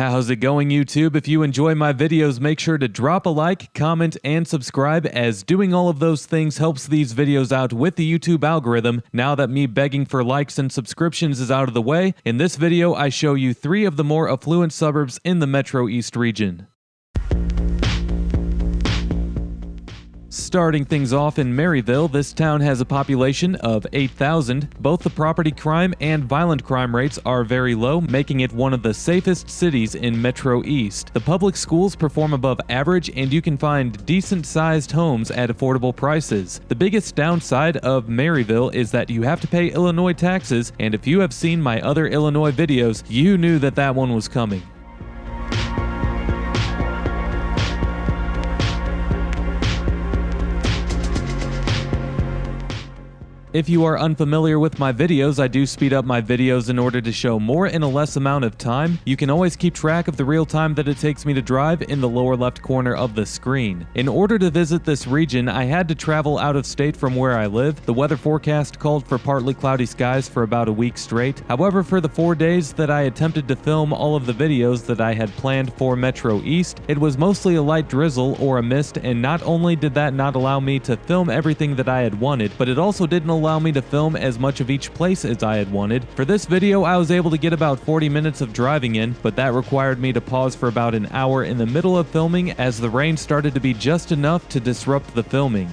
How's it going, YouTube? If you enjoy my videos, make sure to drop a like, comment, and subscribe, as doing all of those things helps these videos out with the YouTube algorithm. Now that me begging for likes and subscriptions is out of the way, in this video I show you three of the more affluent suburbs in the Metro East region. Starting things off in Maryville, this town has a population of 8,000. Both the property crime and violent crime rates are very low, making it one of the safest cities in Metro East. The public schools perform above average, and you can find decent sized homes at affordable prices. The biggest downside of Maryville is that you have to pay Illinois taxes, and if you have seen my other Illinois videos, you knew that that one was coming. If you are unfamiliar with my videos, I do speed up my videos in order to show more in a less amount of time. You can always keep track of the real time that it takes me to drive in the lower left corner of the screen. In order to visit this region, I had to travel out of state from where I live. The weather forecast called for partly cloudy skies for about a week straight. However, for the four days that I attempted to film all of the videos that I had planned for Metro East, it was mostly a light drizzle or a mist, and not only did that not allow me to film everything that I had wanted, but it also didn't allow me to film as much of each place as I had wanted. For this video, I was able to get about 40 minutes of driving in, but that required me to pause for about an hour in the middle of filming as the rain started to be just enough to disrupt the filming.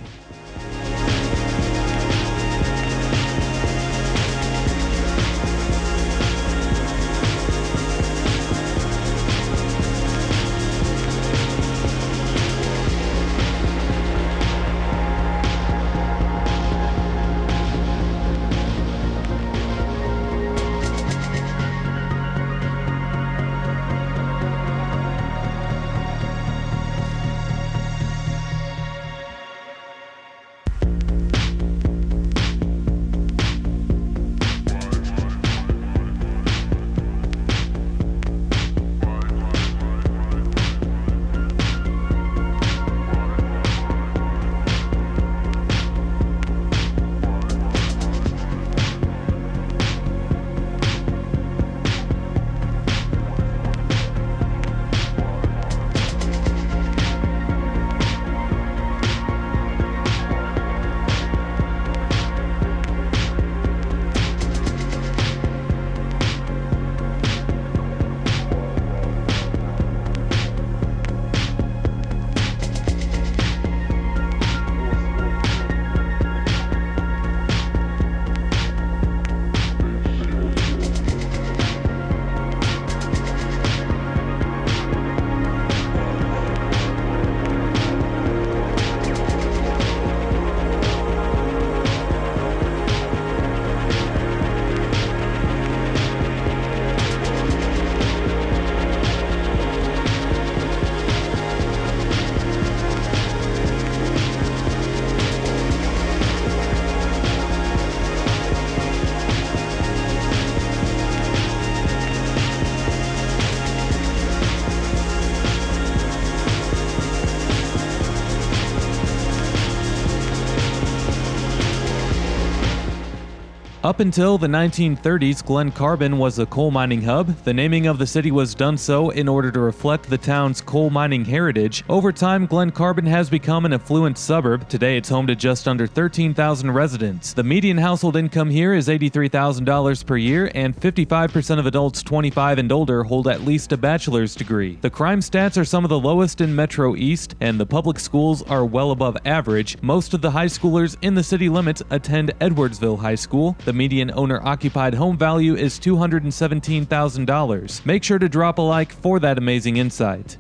Up until the 1930s, Glen Carbon was a coal mining hub. The naming of the city was done so in order to reflect the town's coal mining heritage. Over time, Glen Carbon has become an affluent suburb. Today, it's home to just under 13,000 residents. The median household income here is $83,000 per year, and 55% of adults 25 and older hold at least a bachelor's degree. The crime stats are some of the lowest in Metro East, and the public schools are well above average. Most of the high schoolers in the city limits attend Edwardsville High School. The median owner-occupied home value is $217,000. Make sure to drop a like for that amazing insight.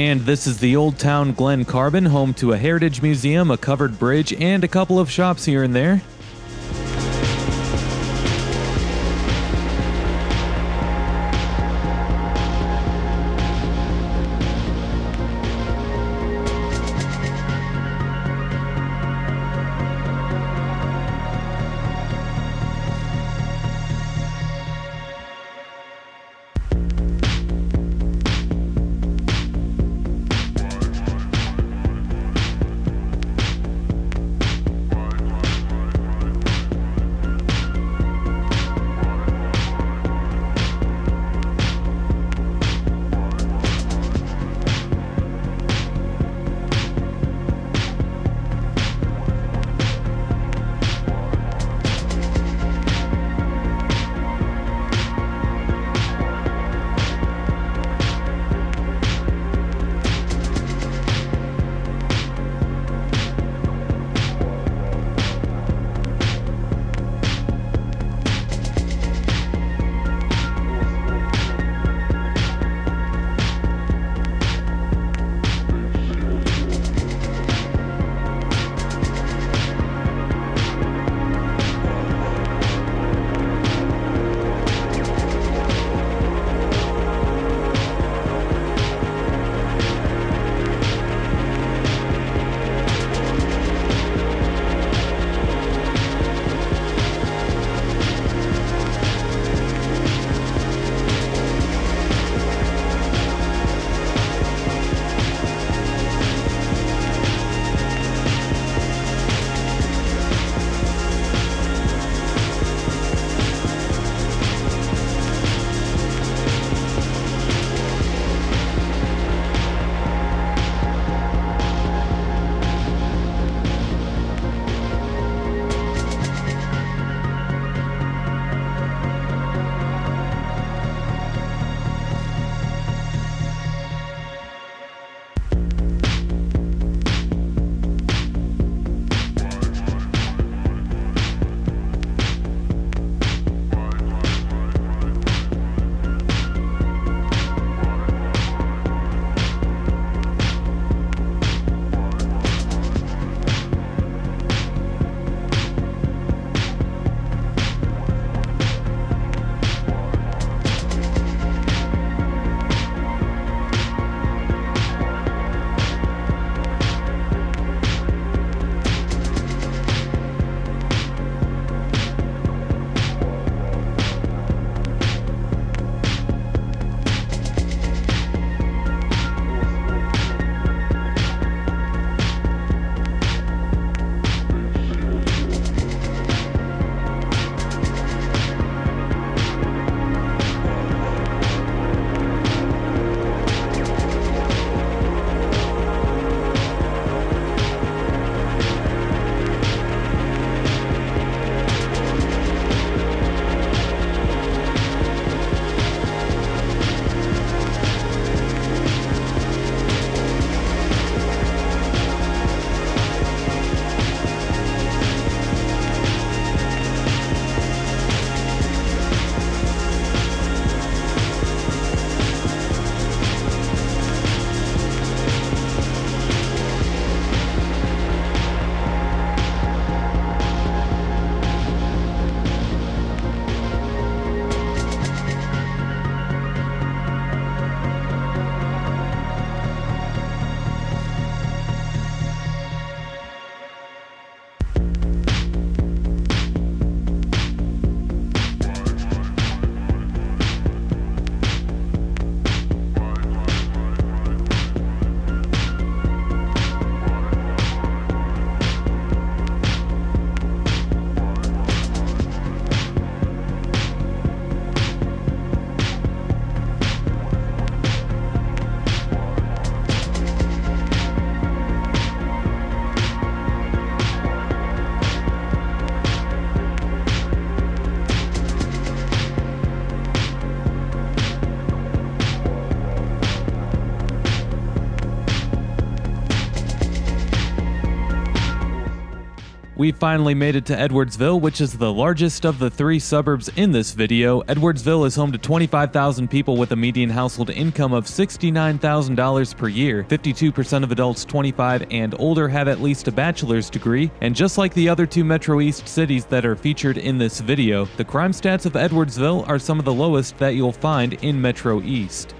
And this is the Old Town Glen Carbon, home to a heritage museum, a covered bridge, and a couple of shops here and there. We finally made it to Edwardsville, which is the largest of the three suburbs in this video. Edwardsville is home to 25,000 people with a median household income of $69,000 per year. 52% of adults 25 and older have at least a bachelor's degree, and just like the other two Metro East cities that are featured in this video, the crime stats of Edwardsville are some of the lowest that you'll find in Metro East.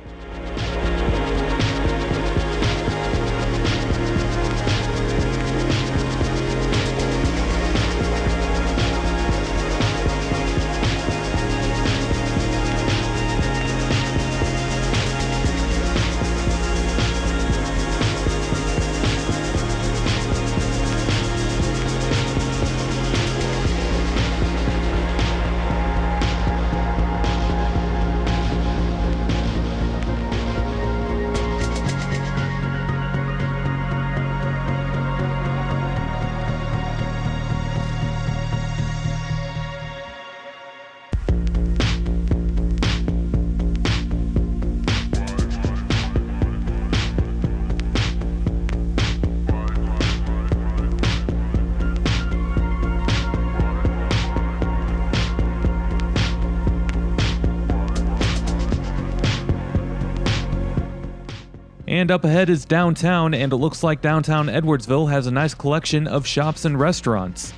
And up ahead is downtown, and it looks like downtown Edwardsville has a nice collection of shops and restaurants.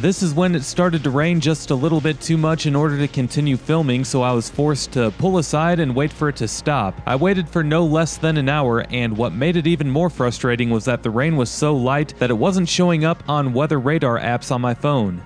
This is when it started to rain just a little bit too much in order to continue filming, so I was forced to pull aside and wait for it to stop. I waited for no less than an hour, and what made it even more frustrating was that the rain was so light that it wasn't showing up on weather radar apps on my phone.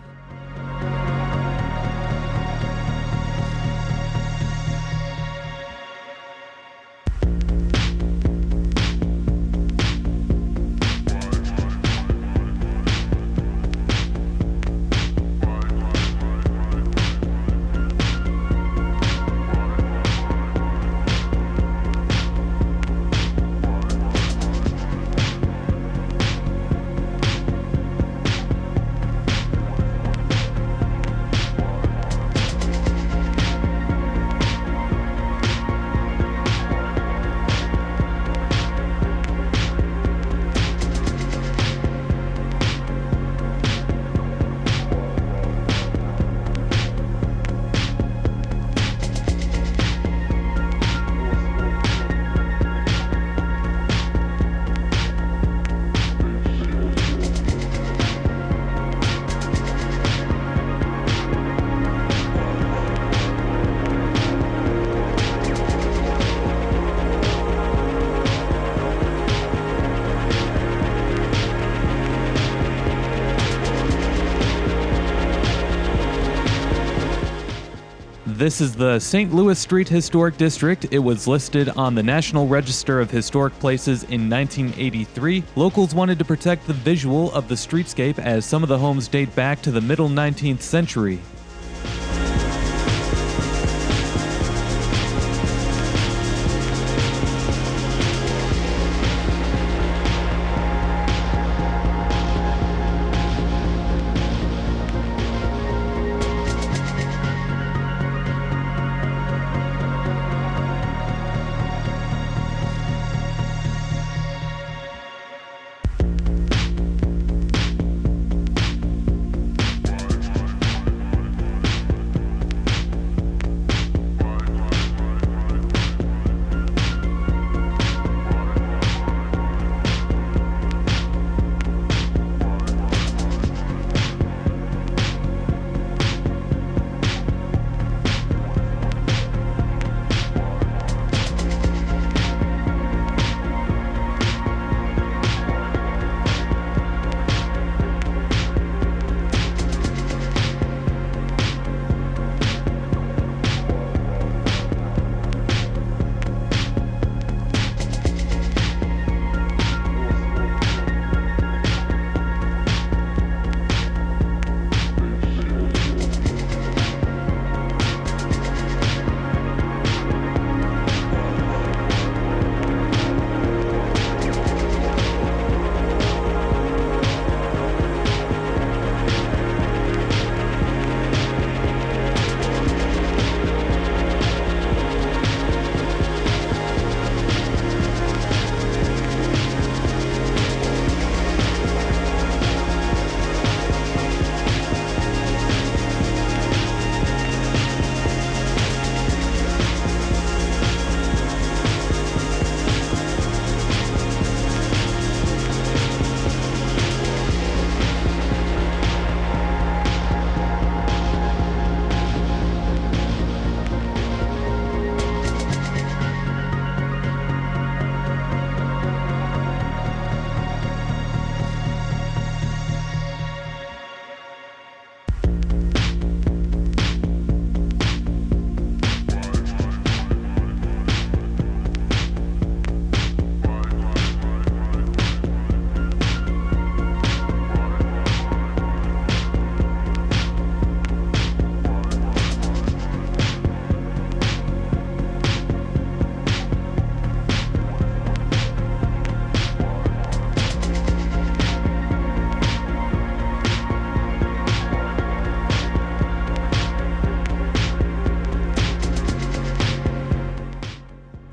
This is the St. Louis Street Historic District. It was listed on the National Register of Historic Places in 1983. Locals wanted to protect the visual of the streetscape as some of the homes date back to the middle 19th century.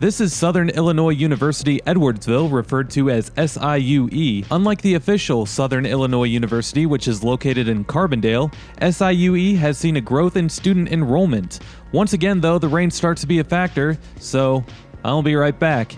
This is Southern Illinois University Edwardsville, referred to as SIUE. Unlike the official Southern Illinois University, which is located in Carbondale, SIUE has seen a growth in student enrollment. Once again, though, the rain starts to be a factor, so I'll be right back.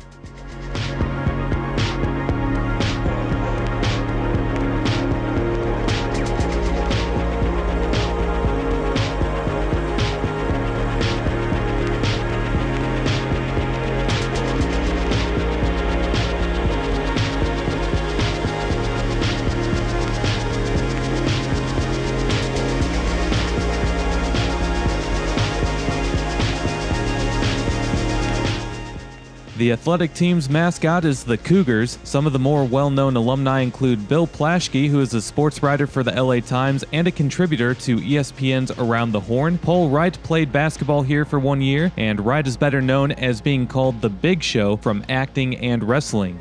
The athletic team's mascot is the Cougars. Some of the more well known alumni include Bill Plaschke, who is a sports writer for the LA Times and a contributor to ESPN's Around the Horn. Paul Wright played basketball here for one year, and Wright is better known as being called the Big Show from acting and wrestling.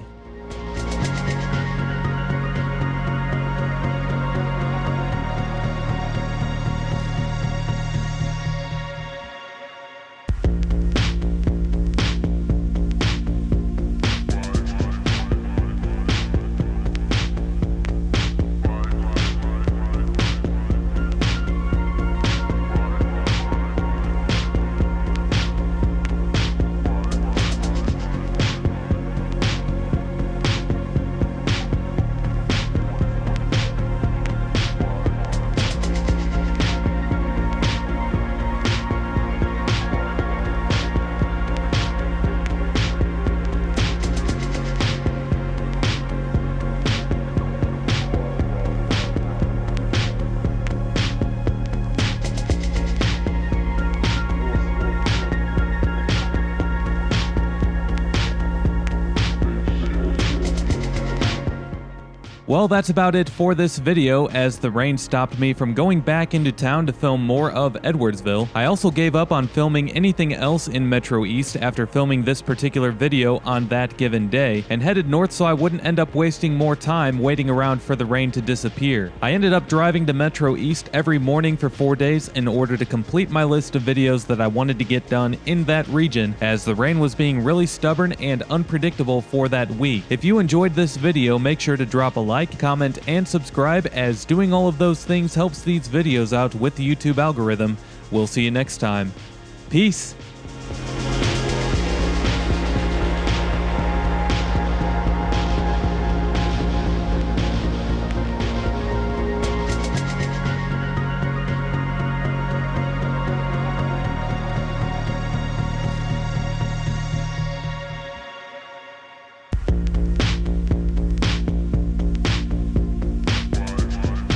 Well, that's about it for this video, as the rain stopped me from going back into town to film more of Edwardsville. I also gave up on filming anything else in Metro East after filming this particular video on that given day, and headed north so I wouldn't end up wasting more time waiting around for the rain to disappear. I ended up driving to Metro East every morning for four days in order to complete my list of videos that I wanted to get done in that region, as the rain was being really stubborn and unpredictable for that week. If you enjoyed this video, make sure to drop a like like, comment, and subscribe as doing all of those things helps these videos out with the YouTube algorithm. We'll see you next time. Peace!